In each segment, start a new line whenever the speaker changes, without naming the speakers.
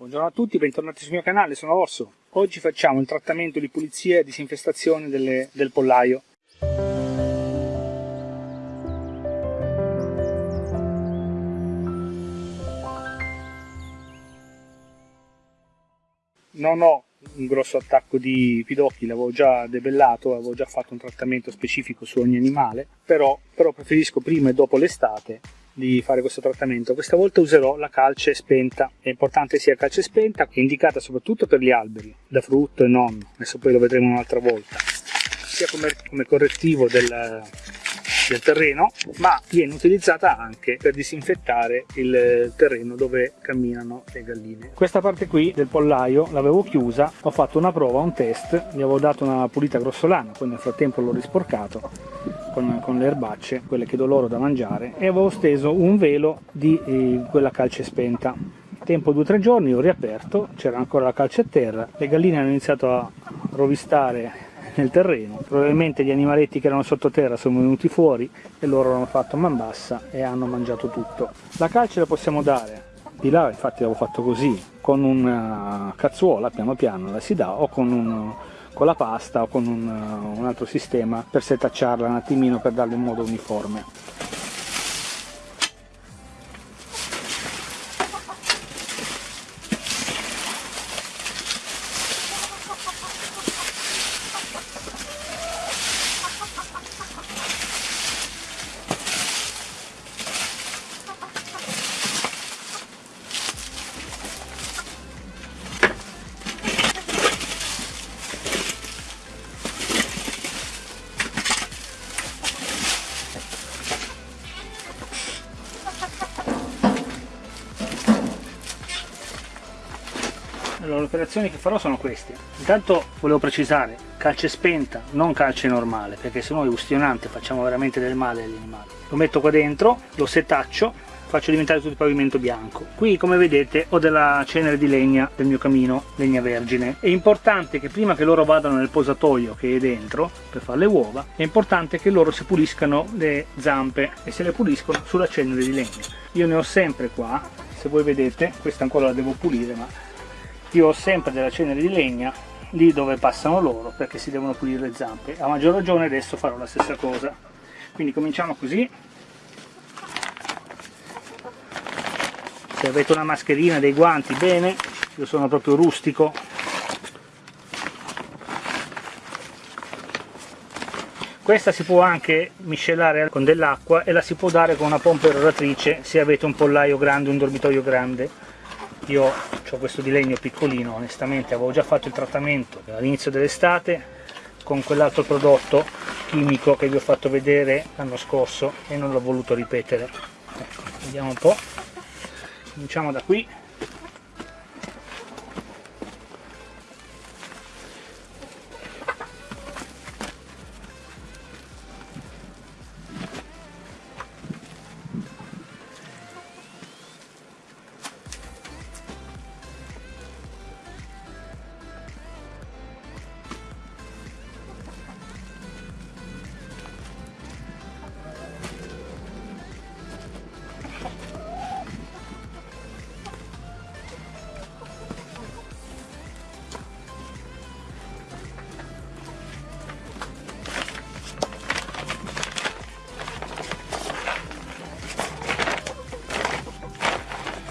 Buongiorno a tutti, bentornati sul mio canale, sono Orso. Oggi facciamo il trattamento di pulizia e disinfestazione delle, del pollaio. Non ho un grosso attacco di pidocchi, l'avevo già debellato, avevo già fatto un trattamento specifico su ogni animale, però, però preferisco prima e dopo l'estate di fare questo trattamento. Questa volta userò la calce spenta, è importante sia calce spenta, che è indicata soprattutto per gli alberi, da frutto e non, adesso poi lo vedremo un'altra volta, sia come, come correttivo del, del terreno, ma viene utilizzata anche per disinfettare il terreno dove camminano le galline. Questa parte qui del pollaio l'avevo chiusa, ho fatto una prova, un test, gli avevo dato una pulita grossolana, poi nel frattempo l'ho risporcato con, con, le erbacce, quelle che do loro da mangiare, e avevo steso un velo di eh, quella calce spenta. Tempo 2-3 giorni ho riaperto, c'era ancora la calce a terra, le galline hanno iniziato a rovistare nel terreno, probabilmente gli animaletti che erano sottoterra sono venuti fuori e loro hanno fatto man bassa e hanno mangiato tutto. La calce la possiamo dare, di là infatti l'avevo fatto così, con una cazzuola piano piano la si dà o con un con la pasta o con un, un altro sistema per setacciarla un attimino per darle un modo uniforme. Le operazioni che farò sono queste. Intanto volevo precisare, calce spenta, non calce normale, perché se no è ustionante, facciamo veramente del male agli animali. Lo metto qua dentro, lo setaccio, faccio diventare tutto il pavimento bianco. Qui, come vedete, ho della cenere di legna del mio camino, legna vergine. È importante che prima che loro vadano nel posatoio che è dentro, per fare le uova, è importante che loro si puliscano le zampe e se le puliscono sulla cenere di legna. Io ne ho sempre qua, se voi vedete, questa ancora la devo pulire, ma io ho sempre della cenere di legna lì dove passano loro perché si devono pulire le zampe. A maggior ragione adesso farò la stessa cosa. Quindi cominciamo così. Se avete una mascherina dei guanti bene. Io sono proprio rustico. Questa si può anche miscelare con dell'acqua e la si può dare con una pompa eroratrice se avete un pollaio grande un dormitorio grande. Io ho questo di legno piccolino onestamente avevo già fatto il trattamento all'inizio dell'estate con quell'altro prodotto chimico che vi ho fatto vedere l'anno scorso e non l'ho voluto ripetere. Ecco, vediamo un po' cominciamo da qui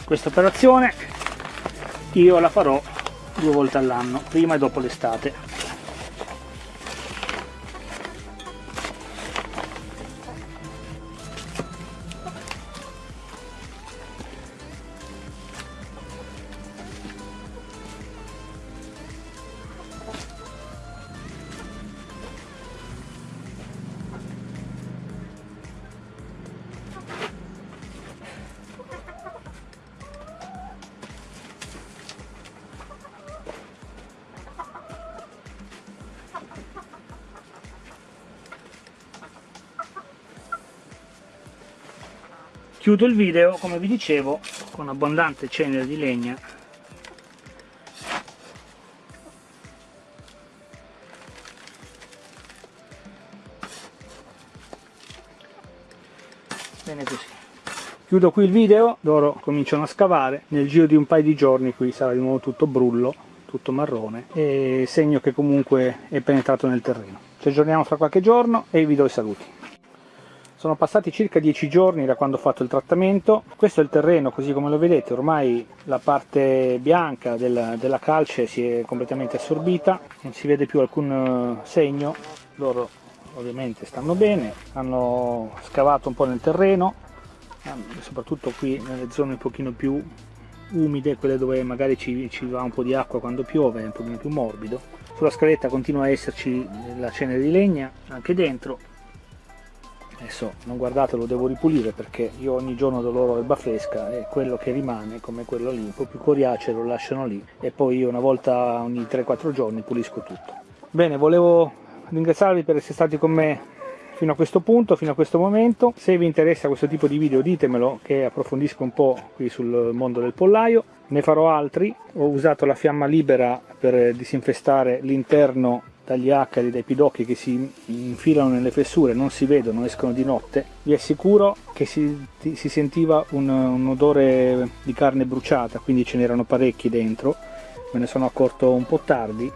questa operazione. Io la farò due volte all'anno prima e dopo l'estate chiudo il video come vi dicevo con abbondante cenere di legna. Bene così. Chiudo qui il video loro cominciano a scavare. Nel giro di un paio di giorni qui sarà di nuovo tutto brullo tutto marrone e segno che comunque è penetrato nel terreno. Ci aggiorniamo fra qualche giorno e vi do i saluti sono passati circa 10 giorni da quando ho fatto il trattamento questo è il terreno così come lo vedete ormai la parte bianca della, della calce si è completamente assorbita non si vede più alcun eh, segno loro ovviamente stanno bene hanno scavato un po' nel terreno soprattutto qui nelle zone un pochino più umide, quelle dove magari ci, ci, va un po' di acqua quando piove, è un pochino più morbido. Sulla scaletta continua a esserci la cenere di legna anche dentro. Adesso non guardate, lo devo ripulire perché io ogni giorno do loro erba fresca e quello che rimane, come quello lì, un po' più coriaceo, lo lasciano lì e poi io una volta ogni 3-4 giorni pulisco tutto. Bene, volevo ringraziarvi per essere stati con me fino a questo punto, fino a questo momento. Se vi interessa questo tipo di video ditemelo che approfondisco un po' qui sul mondo del pollaio. Ne farò altri, ho usato la fiamma libera per disinfestare l'interno dagli acari, dai pidocchi che si infilano nelle fessure, non si vedono, escono di notte. Vi assicuro che si, si sentiva un, un odore di carne bruciata, quindi ce n'erano parecchi dentro. Me ne sono accorto un po' tardi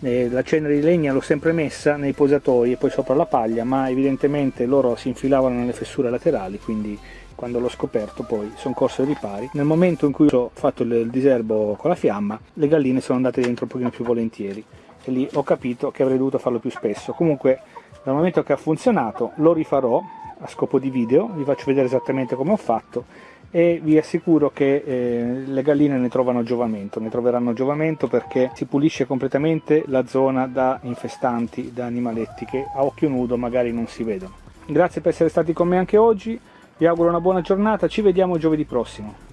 la cenere di legna l'ho sempre messa nei posatoi e poi sopra la paglia ma evidentemente loro si infilavano nelle fessure laterali quindi quando l'ho scoperto poi sono corso ai ripari. Nel momento in cui ho fatto il diserbo con la fiamma le galline sono andate dentro un pochino più volentieri e lì ho capito che avrei dovuto farlo più spesso. Comunque dal momento che ha funzionato lo rifarò a scopo di video vi faccio vedere esattamente come ho fatto e vi assicuro che eh, le galline ne trovano giovamento, ne troveranno giovamento perché si pulisce completamente la zona da infestanti, da animaletti che a occhio nudo magari non si vedono. Grazie per essere stati con me anche oggi, vi auguro una buona giornata, ci vediamo giovedì prossimo.